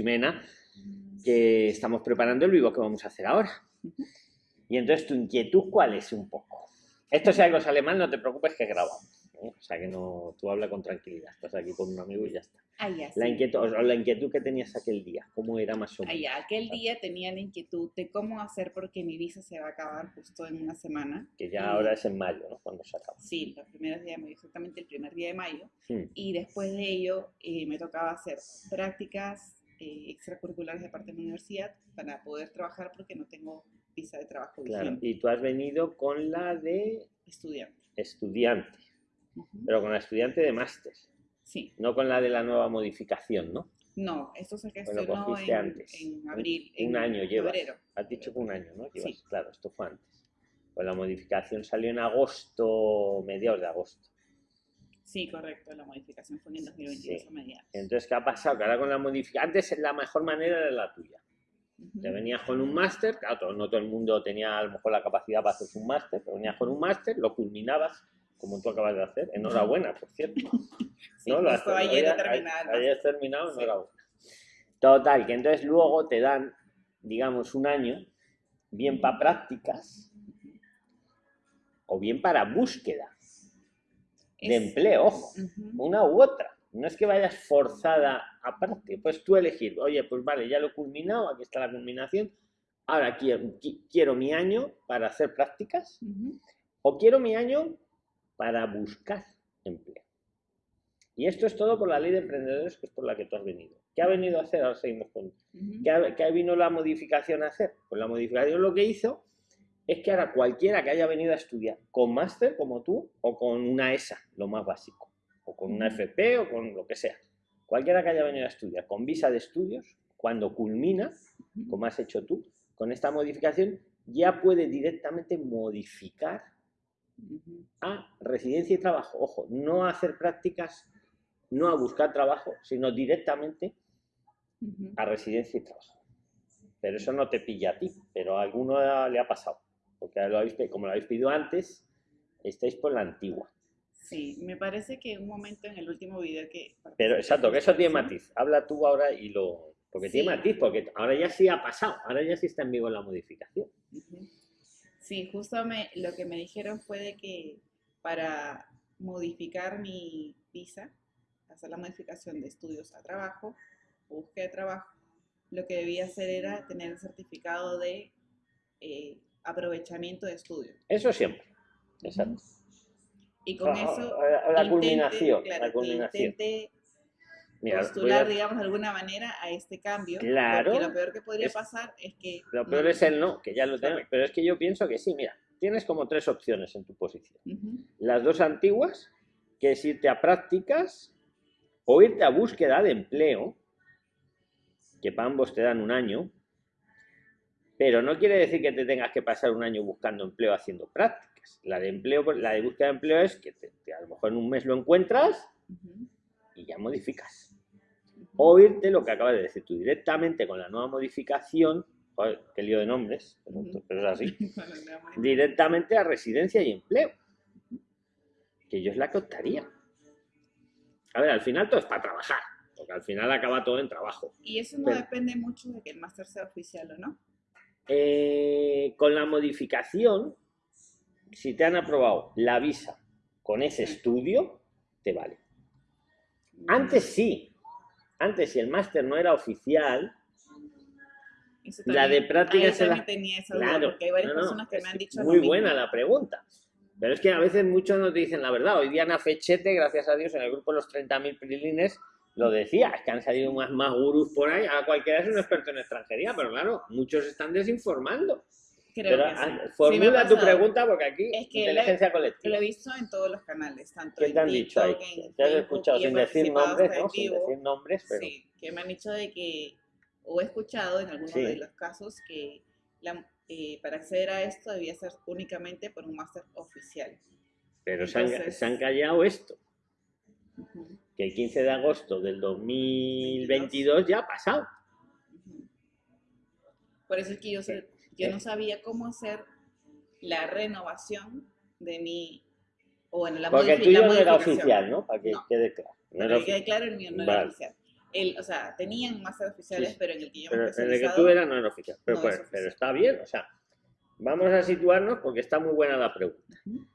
Ximena, que estamos preparando el vivo que vamos a hacer ahora. Y entonces, ¿tu inquietud cuál es un poco? Esto si algo sale mal, no te preocupes que grabamos. ¿eh? O sea que no, tú habla con tranquilidad. Estás aquí con un amigo y ya está. Ah, ya, La sí. inquietud, o la inquietud que tenías aquel día, ¿cómo era más o Ah, menos? ya, Aquel día tenía la inquietud de cómo hacer porque mi visa se va a acabar justo en una semana. Que ya Y- ahora es en mayo, ¿no? Cuando se acaba. Sí, los primeros días de mayo, exactamente el primer día de mayo. Hmm. Y después de ello eh, me tocaba hacer prácticas eh, extracurriculares de parte de mi universidad para poder trabajar porque no tengo visa de trabajo Claro. vigente. Y tú has venido con la de Estudiante. estudiante, pero con la estudiante de máster, Sí. no con la de la nueva modificación, ¿no? No, esto se Pues gestionó cogiste en, antes. en abril. Un en año llevas. febrero. Has dicho que un año, ¿no? Que Sí. Claro, esto fue antes. Pues la modificación salió en agosto, mediados de agosto. Sí, correcto. La modificación fue en el 2022 Sí. a mediados. Entonces, ¿qué ha pasado? Que ahora con la modificación, antes la mejor manera era la tuya. Te venías con un máster, claro, no todo el mundo tenía a lo mejor la capacidad para hacer un máster, pero venías con un máster, lo culminabas, como tú acabas de hacer. Enhorabuena, por cierto. Sí, ¿no? Lo has- ayer terminado. Ayer has terminado, Sí. enhorabuena. Total, que entonces luego te dan, digamos, un año, bien para prácticas o bien para búsqueda de empleo, ojo, una u otra. No es que vayas forzada a práctica, pues tú elegir, oye, pues vale, ya lo he culminado, aquí está la culminación, ahora quiero, qui- quiero mi año para hacer prácticas o quiero mi año para buscar empleo. Y esto es todo por la ley de emprendedores, que es por la que tú has venido. ¿Qué ha venido a hacer? Ahora seguimos con... Ujú. ¿Qué, ha- qué vino la modificación a hacer? Pues la modificación lo que hizo es que ahora cualquiera que haya venido a estudiar con máster como tú o con una ESA, lo más básico, o con una. FP o con lo que sea, cualquiera que haya venido a estudiar con visa de estudios, cuando culmina, como has hecho tú, con esta modificación, ya puede directamente modificar a residencia y trabajo. Ojo, no a hacer prácticas, no a buscar trabajo, sino directamente a residencia y trabajo. Pero eso no te pilla a ti, pero a alguno le ha pasado. Porque lo habéis, como lo habéis pedido antes, estáis por la antigua. Sí, me parece que un momento en el último video que... Pero exacto, que eso tiene matiz. Habla tú ahora y lo... Porque tiene matiz, porque ahora ya sí ha pasado, ahora ya sí está en vivo la modificación. Sí, justo me, lo que me dijeron fue de que para modificar mi visa, hacer la modificación de estudios a trabajo, búsqueda de trabajo, lo que debía hacer era tener el certificado de eh, aprovechamiento de estudio. Eso siempre. Exacto. Y con eso... la intente- culminación, claro, la culminación. Mira, a- postular, digamos, de alguna manera a este cambio. Claro. Porque lo peor que podría Es- pasar es que... Lo no- peor es el no, que ya lo tenemos. Pero es que yo pienso que sí, mira, tienes como tres opciones en tu posición. Las dos antiguas, que es irte a prácticas o irte a búsqueda de empleo, que para ambos te dan un año, pero no quiere decir que te tengas que pasar un año buscando empleo haciendo prácticas. La de empleo, la de búsqueda de empleo es que te- te- a lo mejor en un mes lo encuentras y ya modificas. O irte, lo que acabas de decir tú, directamente con la nueva modificación, joder, qué lío de nombres, pero, es así, directamente a residencia y empleo, que yo es la que optaría. A ver, al final todo es para trabajar, porque al final acaba todo en trabajo. Y eso no Pero- depende mucho de que el máster sea oficial o no. Eh, con la modificación, si te han aprobado la visa con ese estudio, te vale. Antes sí, antes si el máster no era oficial, la de prácticas tenía esa duda, Claro, porque hay varias no, no, personas que es me han dicho muy lo mismo. buena la pregunta. Pero es que a veces muchos no te dicen la verdad. Hoy Diana Fechete, gracias a Dios, en el grupo de los 30.000 prilines, lo decía. Es que han salido más, más gurús por ahí. A cualquiera es un experto en extranjería, pero claro, muchos están desinformando. Creo pero que sí. ah, Sí formula tu pregunta porque aquí, Es que inteligencia Lo colectiva. he visto en todos los canales, tanto ¿Qué te han dicho ahí? Te has escuchado sin decir nombres, ¿no? Sin decir nombres, pero... Sí, que me han dicho de que, o he escuchado en algunos Sí. de los casos, que la- eh, para acceder a esto debía ser únicamente por un máster oficial. Pero se han, se han callado esto, Ujú, que el 15 de agosto del 2022 ya ha pasado. Por eso es que yo, sé- yo Sí. no sabía cómo hacer la renovación de mi, o bueno, la Porque el tuyo no era oficial, ¿no? Para que No. quede claro. No Para que quede claro, el mío no Vale. era oficial. El, o sea, tenían máster oficiales, Sí, pero en el que yo me en el que tú eras no era oficial. Pero, no pues, es oficial. pero está bien, o sea, vamos a situarnos porque está muy buena la pregunta. Ujú.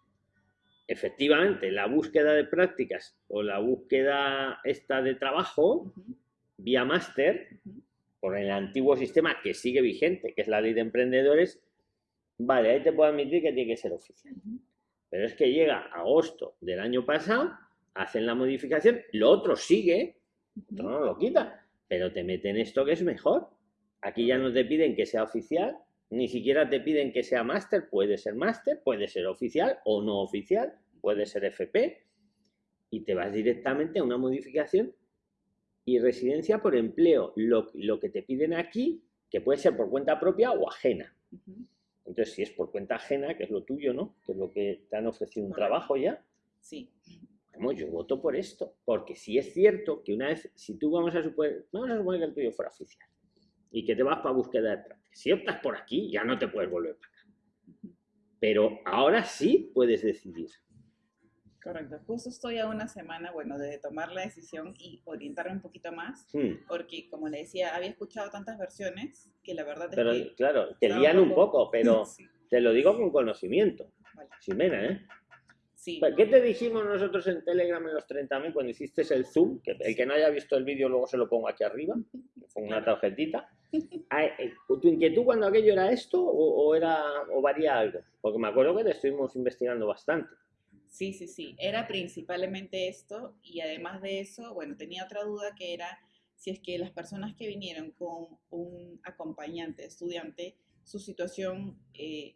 Efectivamente, la búsqueda de prácticas o la búsqueda esta de trabajo vía máster, por el antiguo sistema que sigue vigente, que es la ley de emprendedores, vale, ahí te puedo admitir que tiene que ser oficial. Pero es que llega agosto del año pasado, hacen la modificación, lo otro sigue, esto no lo quita, pero te meten esto que es mejor. Aquí ya no te piden que sea oficial, ni siquiera te piden que sea máster, puede ser máster, puede ser oficial o no oficial, puede ser FP, y te vas directamente a una modificación y residencia por empleo, lo, lo que te piden aquí, que puede ser por cuenta propia o ajena. Entonces, si es por cuenta ajena, que es lo tuyo, ¿no? Que es lo que te han ofrecido un trabajo ya, Sí. Vamos, yo voto por esto, porque si es cierto que una vez, si tú vamos a suponer, vamos a suponer que el tuyo fuera oficial y que te vas para búsqueda de prácticas, si optas por aquí, ya no te puedes volver para acá. Pero ahora sí puedes decidir. Correcto. Justo estoy a una semana, bueno, de tomar la decisión y orientarme un poquito más, Hmm, porque como le decía, había escuchado tantas versiones que la verdad es Pero que... claro, te lían un poco, pero Sí, te lo digo con conocimiento. vale. Ximena, ¿eh? Sí, ¿Qué te dijimos nosotros en Telegram en los 30.000 cuando hiciste el Zoom? Que el que no haya visto el vídeo luego se lo pongo aquí arriba, con una tarjetita. Ah, eh, ¿Tu inquietud cuando aquello era esto o, o era, o varía algo? Porque me acuerdo que te estuvimos investigando bastante. Sí, sí, sí. Era principalmente esto y además de eso, bueno, tenía otra duda que era si es que las personas que vinieron con un acompañante, estudiante, su situación... eh,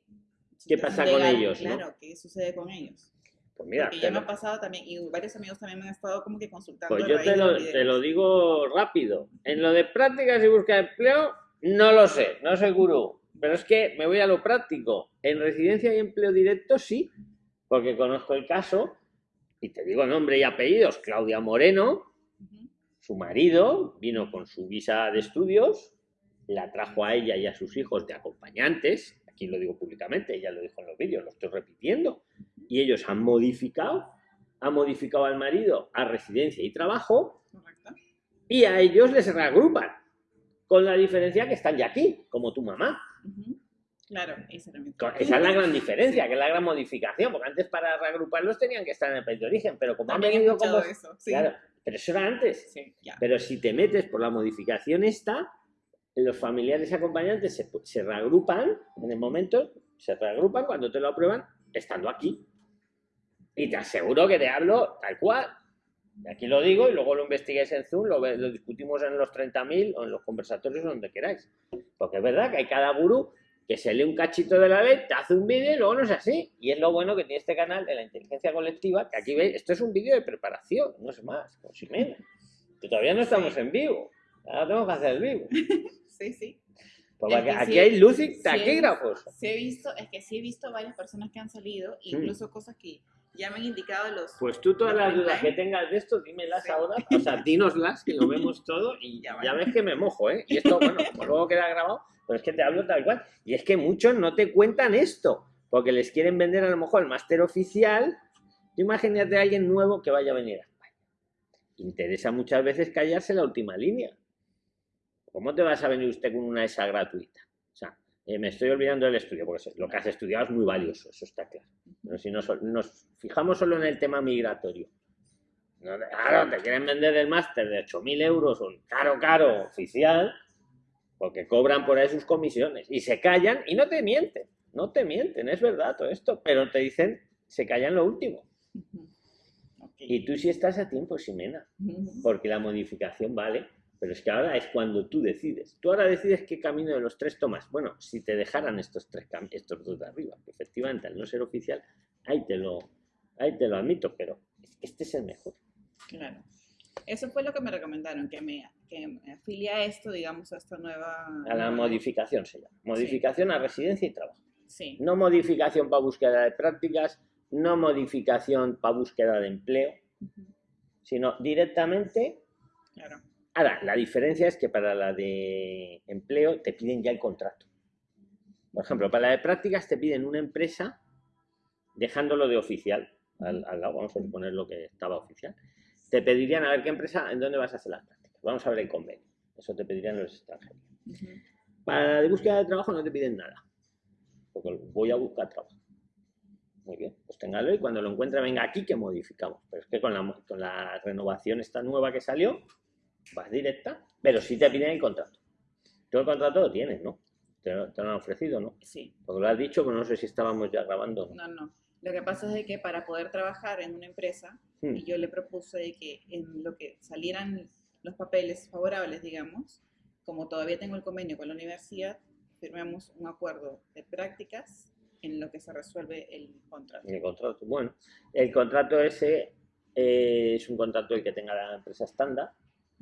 su ¿Qué situación pasa con ellos, no? Claro, ¿qué sucede con ellos? Pues mira, Porque ya me lo- ha pasado también, y varios amigos también me han estado como que consultando. pues yo te lo, te lo digo rápido. En lo de prácticas y búsqueda de empleo, no lo sé, no soy gurú. Pero es que me voy a lo práctico. En residencia y empleo directo sí, porque conozco el caso, y te digo nombre y apellidos, Claudia Moreno, su marido vino con su visa de estudios, la trajo a ella y a sus hijos de acompañantes, aquí lo digo públicamente, ella lo dijo en los vídeos, lo estoy repitiendo, y ellos han modificado, han modificado al marido a residencia y trabajo, Correcto. y a ellos les reagrupan, con la diferencia que están ya aquí, como tu mamá. Claro, esa Esa es la gran diferencia, que es la gran modificación, porque antes para reagruparlos tenían que estar en el país de origen, pero como han También he venido como... eso, sí. Claro, pero eso era antes. Sí, ya. Pero si te metes por la modificación esta, los familiares acompañantes se, se reagrupan en el momento, se reagrupan cuando te lo aprueban, estando aquí. Y te aseguro que te hablo tal cual. Aquí lo digo y luego lo investiguéis en Zoom, lo, lo discutimos en los 30.000 o en los conversatorios donde queráis. Porque es verdad que hay cada gurú que se lee un cachito de la ley, te hace un vídeo y luego no es así. Y es lo bueno que tiene este canal de la inteligencia colectiva, que aquí veis, esto es un vídeo de preparación, no es más, con Ximena. Que todavía no estamos en vivo. Ahora tengo que hacer el vivo. Sí, sí. Porque Es que aquí sí, hay luz y taquígrafos. Sí he visto, es que sí he visto varias personas que han salido, incluso cosas que ya me han indicado los... Pues tú todas las dudas que tengas de esto, dímelas Sí. ahora, o sea, dínoslas, que lo vemos todo y Ya ves que me mojo, ¿eh? Y esto, bueno, pues luego queda grabado, pero es que te hablo tal cual. Y es que muchos no te cuentan esto, porque les quieren vender a lo mejor el máster oficial. Imagínate a alguien nuevo que vaya a venir a. Interesa muchas veces callarse la última línea. ¿Cómo te vas a venir usted con una ESA gratuita? O sea, eh, me estoy olvidando del estudio, porque lo que has estudiado es muy valioso, eso está claro. Pero si nos, fijamos solo en el tema migratorio. Claro, te quieren vender el máster de 8.000 euros, un caro, caro, oficial, porque cobran por ahí sus comisiones. Y se callan y no te mienten, no te mienten, es verdad todo esto, pero te dicen, se callan lo último. Y tú sí estás a tiempo, Ximena, porque la modificación vale, pero es que ahora es cuando tú decides. Tú ahora decides qué camino de los tres tomas. Bueno, si te dejaran estos tres estos dos de arriba, que efectivamente al no ser oficial, ahí te lo, ahí te lo admito, pero este es el mejor. Claro. Eso fue lo que me recomendaron, que me, que me afilie a esto, digamos, a esta nueva... A la modificación se llama. Modificación a residencia y trabajo. Sí. No modificación para búsqueda de prácticas, no modificación para búsqueda de empleo, sino directamente. Claro. Ahora, la diferencia es que para la de empleo te piden ya el contrato. Por ejemplo, para la de prácticas te piden una empresa dejándolo de oficial. Al, al lado, vamos a suponer lo que estaba oficial. Te pedirían a ver qué empresa, en dónde vas a hacer las prácticas. Vamos a ver el convenio. Eso te pedirían los extranjeros. Ujú. Para la de búsqueda de trabajo no te piden nada. Porque voy a buscar trabajo. Muy bien, pues téngalo y cuando lo encuentre venga aquí que modificamos. Pero es que con la, con la renovación esta nueva que salió, vas directa, pero sí te piden el contrato. Tú el contrato lo tienes, ¿no? Te, lo- te lo han ofrecido, ¿no? Sí, Porque lo has dicho, pero no sé si estábamos ya grabando. ¿no? no, no. Lo que pasa es que para poder trabajar en una empresa, Hmm. y yo le propuse de que en lo que salieran los papeles favorables, digamos, como todavía tengo el convenio con la universidad, firmemos un acuerdo de prácticas en lo que se resuelve el contrato. El contrato, bueno, el contrato ese eh, es un contrato el que tenga la empresa estándar,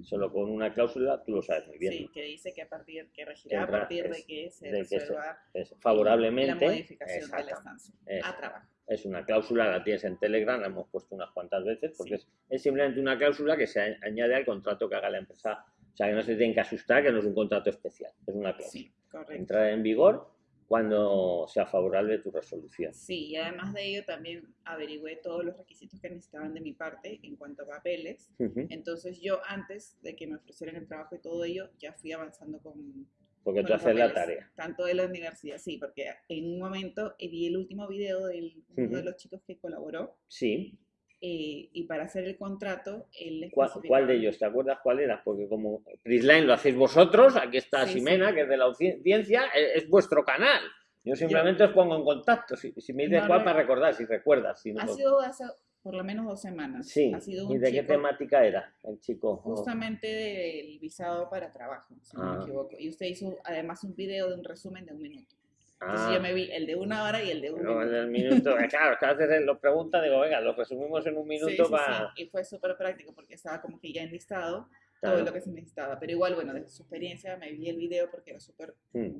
solo con una cláusula, tú lo sabes muy bien, Sí, ¿no? que dice que a partir, que regirá a partir de que se de que se- resuelva Es favorablemente, la modificación de la estancia a trabajo. Es una cláusula, la tienes en Telegram, la hemos puesto unas cuantas veces, porque es, es simplemente una cláusula que se añade al contrato que haga la empresa, o sea, que no se tienen que asustar, que no es un contrato especial, es una cláusula. Sí. Entrará en vigor cuando sea favorable tu resolución. Sí, y además de ello también averigüé todos los requisitos que necesitaban de mi parte en cuanto a papeles. Entonces yo antes de que me ofrecieran el trabajo y todo ello, ya fui avanzando con, Porque tú haces la tarea. Tanto de la universidad, sí, porque en un momento eh, vi el último video de uno de los chicos que colaboró Sí. eh, y para hacer el contrato, él ¿Cuál, cuál de ellos? ¿Te acuerdas cuál era? Porque como Prisline lo hacéis vosotros, aquí está Sí, Ximena, sí. que es de la audiencia, e- es vuestro canal. Yo simplemente os pongo en contacto. Si, si me dices No, cuál no. para recordar, si recuerdas. Si no, Ha sido hace por lo menos dos semanas. Sí. Ha sido ¿Y un de qué chico temática era el chico? justamente del visado para trabajo, si no Ah. me equivoco. Y usted hizo además un video de un resumen de un minuto. Entonces Ah, yo me vi el de una hora y el de un no, minuto. el minuto. eh, Claro, veces lo pregunta, digo, venga, lo resumimos en un Sí, minuto sí, para. sí. Y fue súper práctico porque estaba como que ya enlistado Claro. todo lo que se necesitaba. Pero igual, bueno, desde su experiencia me vi el video porque era súper Hmm.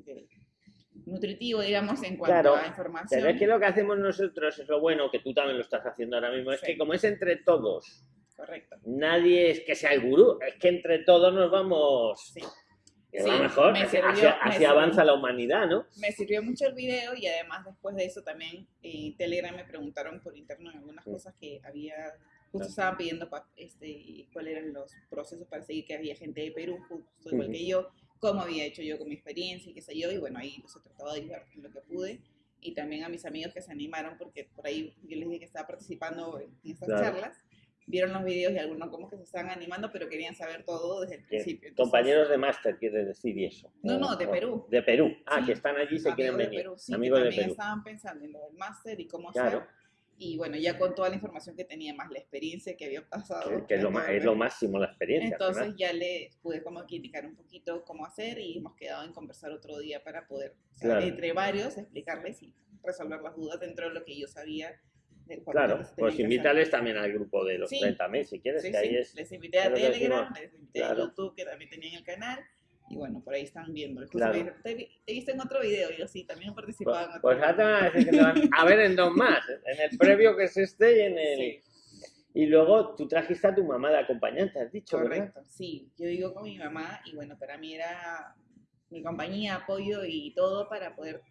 Nutritivo, digamos, en cuanto Claro, a información. Pero es que lo que hacemos nosotros es lo bueno, que tú también lo estás haciendo ahora mismo, es Sí. que como es entre todos, Correcto. nadie es que sea el gurú, es que entre todos nos vamos. Sí. que Sí, mejor, me así, sirvió- así- me así sirvió. avanza la humanidad, ¿no? Me sirvió mucho el video y además después de eso también en Telegram me preguntaron por interno algunas cosas que había, justo estaban pidiendo pa- este, cuáles eran los procesos para seguir, que había gente de Perú, justo igual Ujú. que yo, cómo había hecho yo con mi experiencia y qué sé yo, y bueno, ahí los he tratado de ayudar en lo que pude. Y también a mis amigos que se animaron, porque por ahí yo les dije que estaba participando en estas Claro. charlas, vieron los videos y algunos como que se estaban animando, pero querían saber todo desde el Que principio. Entonces, compañeros de máster, quiere decir eso. No, no, de o- Perú. De Perú. Ah, Sí. que están allí y se quieren amigos de venir. Perú, sí, que Amigos de también Perú. estaban pensando en lo del máster y cómo Claro. hacer. Y bueno, ya con toda la información que tenía, más la experiencia que había pasado. Que, que es, lo, ma- es lo máximo la experiencia. al Entonces ya le pude como que indicar un poquito cómo hacer y hemos quedado en conversar otro día para poder, o sea, Claro. entre varios, explicarles y resolver las dudas dentro de lo que yo sabía. del Claro, tenía pues invítales también al grupo de los Sí. 30.000 si quieres, Sí, que ahí sí, es. Les invité a Telegram, les invité Claro. a YouTube, que también tenían el canal. Y bueno, por ahí están viendo. Claro. me te, te he visto en otro video. Y yo sí, también he participado Pues, en otro pues ahora te video. van a decir que te van a ver en dos más, en el previo que es este y en el... Sí. Y luego tú trajiste a tu mamá de acompañante, has dicho, ¿verdad? Correcto, sí. Yo digo con mi mamá y bueno, para mí era mi compañía, apoyo y todo para poder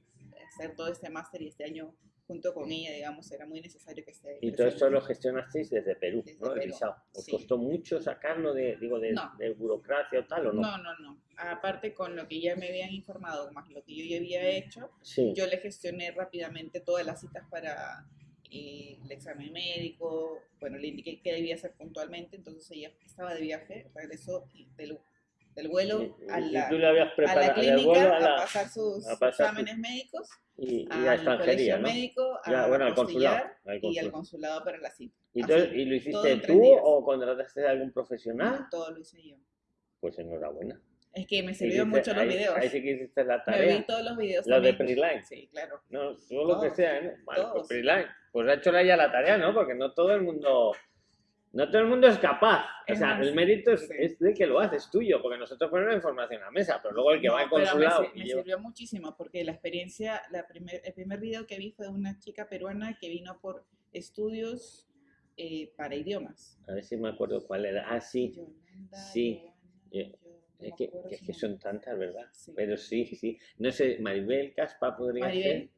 hacer todo este máster y este año junto con ella, digamos, era muy necesario que esté. Y todo esto lo gestionasteis desde Perú, Desde ¿no? El visado. ¿Os sí. costó mucho sacarlo de, digo, de, No. de burocracia o tal o no? No, no, no. Aparte con lo que ya me habían informado, más lo que yo ya había hecho, Sí. yo le gestioné rápidamente todas las citas para eh, el examen médico, bueno, le indiqué qué debía hacer puntualmente, entonces ella estaba de viaje, regresó del, del vuelo Y- a y la, tú le habías a la clínica vuelo a a, la- pasar sus a pasar exámenes médicos, y, y a al colegio ¿no? médico, a Ya, bueno, al consulado. al y al consulado. consulado para la cita. ¿Y, entonces, Así, ¿Y lo todo hiciste tú o contrataste a algún profesional? No, todo lo hice yo. Pues enhorabuena. Es que me sirvió Hiciste- mucho los ahí- videos. Ahí sí que hiciste la Me tarea. vi todos los videos. Los de también. Preline. Sí, claro. No, todo lo que sea, ¿no? Vale, pues. Preline. Pues ha hecho la ya la tarea, ¿no? Porque no todo el mundo... No todo el mundo es capaz. O Es sea, más, el mérito es, sí. es de que lo haces tuyo, porque nosotros ponemos la información a la mesa, pero luego el que No, va al me consulado me, lleva- sirvió muchísimo porque la experiencia, la primer, el primer video que vi fue de una chica peruana que vino por estudios eh, para idiomas. A ver si me acuerdo cuál era. Ah, sí. Yolanda, Sí. Joana, Eh, yo Es me que, que es que son tantas, ¿verdad? Sí. Pero sí, sí. No sé, Maribel Caspa podría Maribel. ser.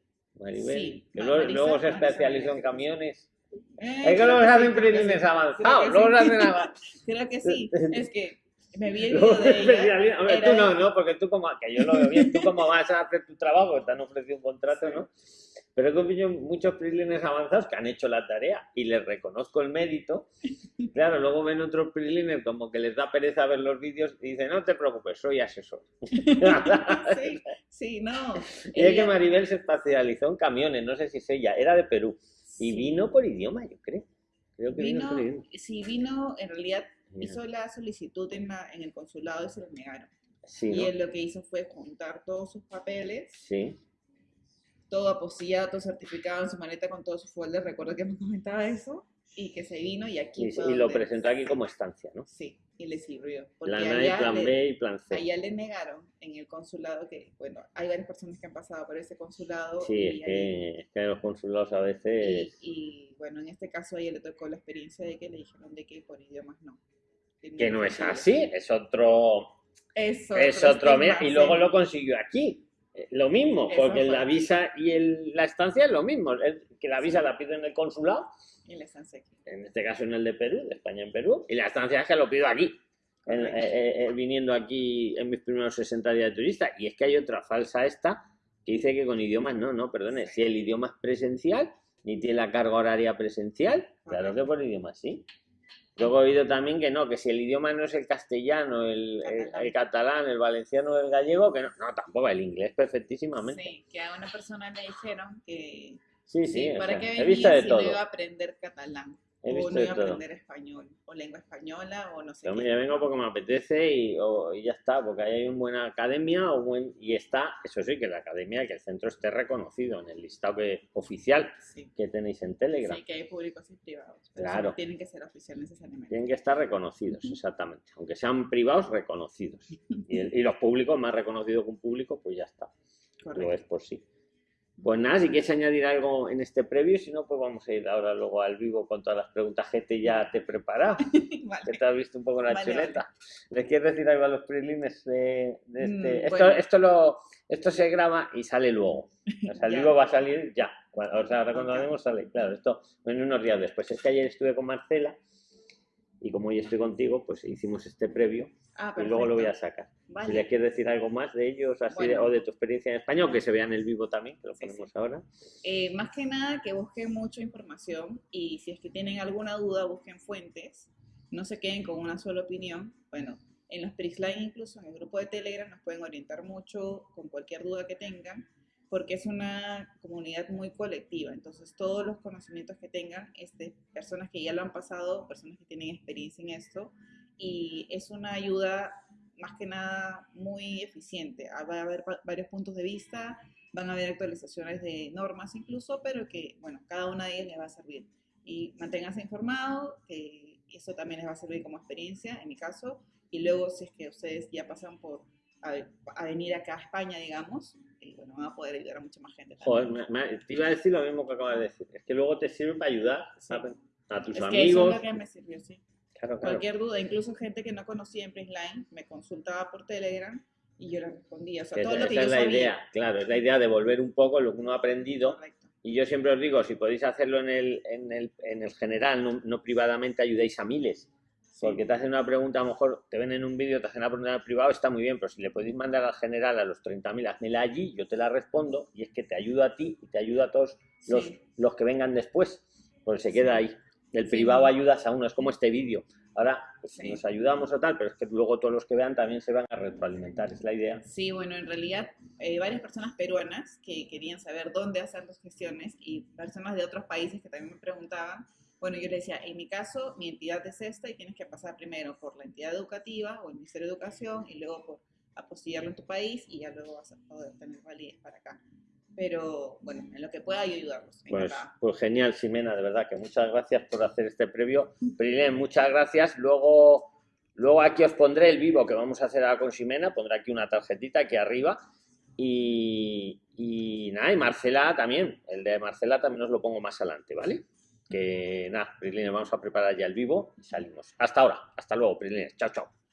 Maribel. Sí, que luego, Marisa, luego se especializó en camiones. Eh, Es que creo luego se sí, hacen prilines sí. avanzados. Sí. hacen avanzados. Creo que sí. Es que me vi el vídeo de ella. Hombre, tú no, no, porque tú como, que yo lo veo bien, tú como vas a hacer tu trabajo, te han ofrecido un contrato, ¿no? Pero he conocido muchos PRIXLINERS avanzados que han hecho la tarea y les reconozco el mérito. Claro, luego ven otros PRIXLINERS como que les da pereza ver los vídeos y dicen, no te preocupes, soy asesor. sí, sí, no. Y es que Maribel se especializó en camiones, no sé si es ella, era de Perú. Y vino por idioma, yo creo. Creo que vino, por idioma. Sí, vino, en realidad hizo la solicitud en, en el consulado y se lo negaron. y él lo que hizo fue juntar todos sus papeles. Sí todo apostillado, todo certificado en su maleta con todos sus folders, recuerdo que me comentaba eso, y que se vino y aquí Y, lo presentó aquí como estancia, ¿no? Sí, y le sirvió. Plan A, plan B y plan C. Allá le negaron en el consulado que, bueno, hay varias personas que han pasado por ese consulado. Sí, es, que, en los consulados a veces... Y, bueno, en este caso a ella le tocó la experiencia de que le dijeron de que por idiomas no. Que no, es así, es otro... Es otro, es otro y luego lo consiguió aquí lo mismo, porque la visa y la estancia es lo mismo, que la visa la pido en el consulado, y la estancia aquí. en este caso en el de Perú, de España en Perú, y la estancia es que lo pido aquí, eh, eh, eh, viniendo aquí en mis primeros 60 días de turista, y es que hay otra falsa esta, que dice que con idiomas no, no, perdone, si el idioma es presencial, ni tiene la carga horaria presencial, claro que por idioma sí. Luego he oído también que no, que si el idioma no es el castellano, el, catalán, el, valenciano o el gallego, que no, no, tampoco, el inglés perfectísimamente. Sí, que a una persona le dijeron que sí, sí, para qué venía si no iba a aprender catalán o no iba a aprender español, o lengua española, o no sé. Yo me vengo porque me apetece y, ya está, porque hay una buena academia o buen, y está, eso sí, que la academia, que el centro esté reconocido en el listado oficial que tenéis en Telegram. Sí, que hay públicos y privados. claro. tienen que ser oficiales necesariamente. Tienen que estar reconocidos, exactamente. Aunque sean privados, reconocidos. y, los públicos, más reconocidos que un público, pues ya está. Lo es por sí. Pues nada, si quieres añadir algo en este previo, si no, pues vamos a ir ahora luego al vivo con todas las preguntas que te ya te he preparado. Que te has visto un poco la chuleta. ¿Les quieres decir algo a los prelines de, este? Mm, esto, esto, lo, esto se graba y sale luego. O sea, el vivo va a salir ya. O sea, ahora cuando lo haremos sale. Claro, esto en unos días después. Es que ayer estuve con Marcela y como hoy estoy contigo, pues hicimos este previo ah, y luego lo voy a sacar. Si le quieres decir algo más de ellos así o de tu experiencia en español, que se vea en el vivo también, que lo ponemos ahora. Eh, más que nada que busquen mucha información y si es que tienen alguna duda, busquen fuentes, no se queden con una sola opinión. Bueno, en los PRIXLINE incluso en el grupo de Telegram nos pueden orientar mucho con cualquier duda que tengan porque es una comunidad muy colectiva. Entonces, todos los conocimientos que tengan, este, personas que ya lo han pasado, personas que tienen experiencia en esto, y es una ayuda más que nada muy eficiente. Ah, va a haber varios puntos de vista, van a haber actualizaciones de normas incluso, pero que, bueno, cada una de ellas les va a servir. Y manténganse informados, que eso también les va a servir como experiencia, en mi caso, y luego si es que ustedes ya pasan por a, venir acá a España, digamos, y bueno, van a poder ayudar a mucha más gente. Joder, te iba a decir lo mismo que acabas de decir. Es que luego te sirve para ayudar a, tus amigos. Que eso es lo que me sirvió, sí. Cualquier duda, incluso gente que no conocía en Prisline, me consultaba por Telegram y yo le respondía. O sea, todo lo que esa es la idea, claro, es la idea de volver un poco lo que uno ha aprendido. Y yo siempre os digo, si podéis hacerlo en el, en el, en el general, no, no privadamente, ayudéis a miles. Porque te hacen una pregunta, a lo mejor te ven en un vídeo, te hacen una pregunta en privado, está muy bien, pero si le podéis mandar al general a los 30.000, házmela allí, yo te la respondo y es que te ayudo a ti y te ayuda a todos los, los que vengan después, porque se queda ahí. El privado ayudas a uno, es como este vídeo. Ahora pues, nos ayudamos o tal, pero es que luego todos los que vean también se van a retroalimentar, es la idea. Sí, bueno, en realidad eh, varias personas peruanas que querían saber dónde hacer las gestiones y personas de otros países que también me preguntaban bueno, yo le decía, en mi caso, mi entidad es esta y tienes que pasar primero por la entidad educativa o el Ministerio de Educación y luego por apostillarlo en tu país y ya luego vas a poder tener validez para acá. Pero bueno, en lo que pueda yo ayudarlos. Pues, pues, genial, Ximena, de verdad que muchas gracias por hacer este previo. Prilén, muchas gracias. Luego, luego aquí os pondré el vivo que vamos a hacer ahora con Ximena, pondré aquí una tarjetita aquí arriba. Y, y nada, y Marcela también, el de Marcela también os lo pongo más adelante, ¿vale? que nada, Prislines, vamos a preparar ya el vivo y salimos. Hasta ahora, hasta luego, Prislines. Chao, chao.